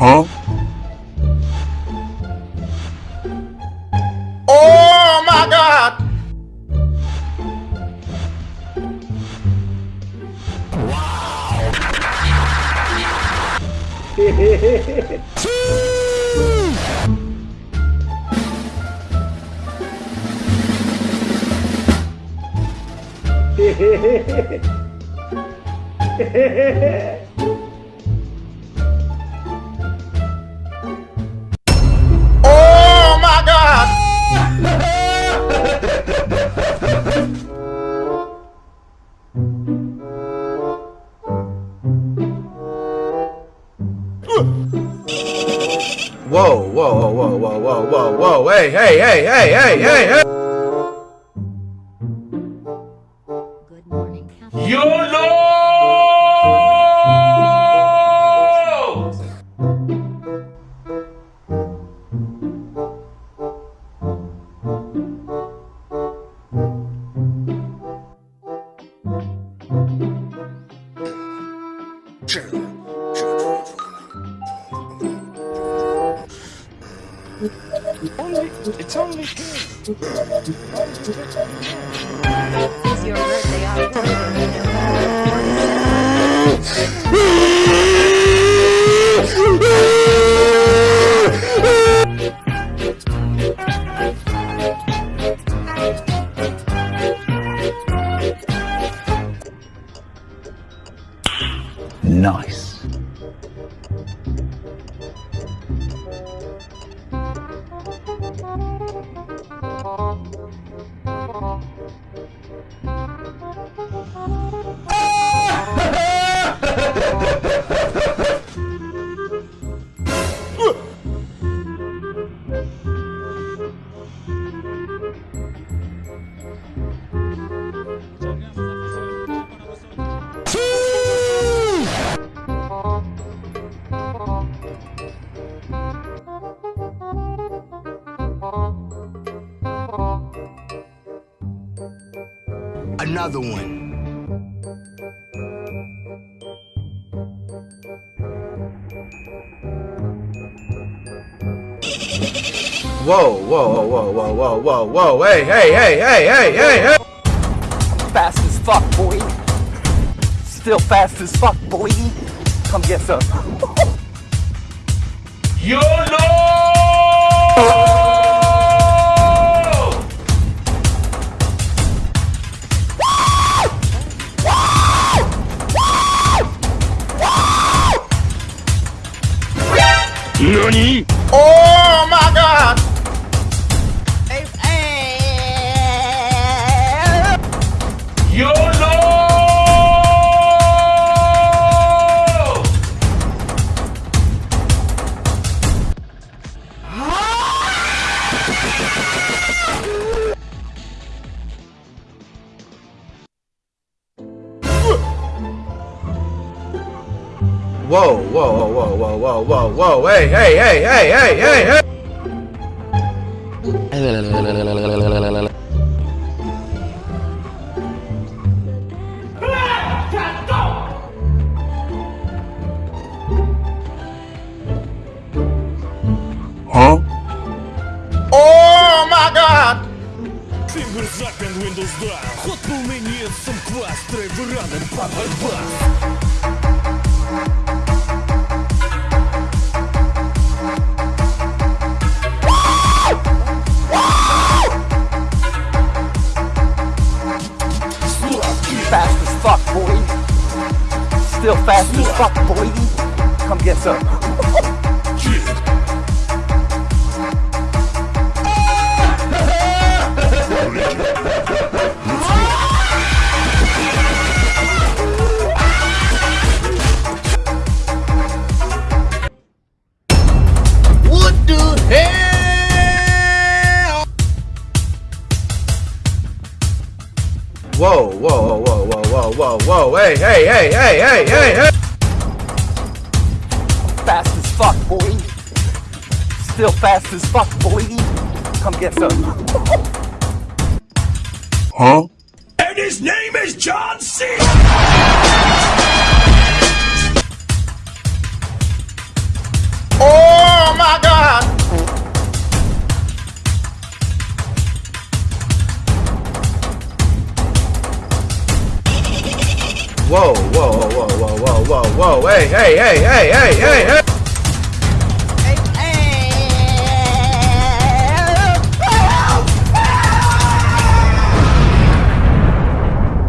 Huh? Oh my god! oh Whoa, whoa, whoa, whoa, whoa, whoa, hey, hey, hey, hey, hey, hey, hey! It's only It's your birthday October? Nice. Thank you. Another one. Whoa, whoa, whoa, whoa, whoa, whoa, whoa, hey, hey, hey, hey, hey, hey, hey! Fast as fuck, boy. Still fast as fuck, boy. Come get some. YOLO! NANI? Oh my god! YOLO! Whoa, whoa, whoa, whoa, whoa, whoa, whoa, whoa, hey, hey, hey, hey, hey, hey, hey! Huh? Oh my god! Fingers up and windows down Ход был мені сам квас Трейвер ранен папа Still fast as fuck, boy. Come get some. What the hell? Whoa, whoa, whoa, whoa, whoa, whoa, whoa, hey, hey, hey, hey, hey, hey, hey! Fast as fuck, boy. Still fast as fuck, boy. Come get some. Huh? And his name is John C. Whoa, whoa, whoa, whoa, hey, hey, hey, hey, hey, hey, hey!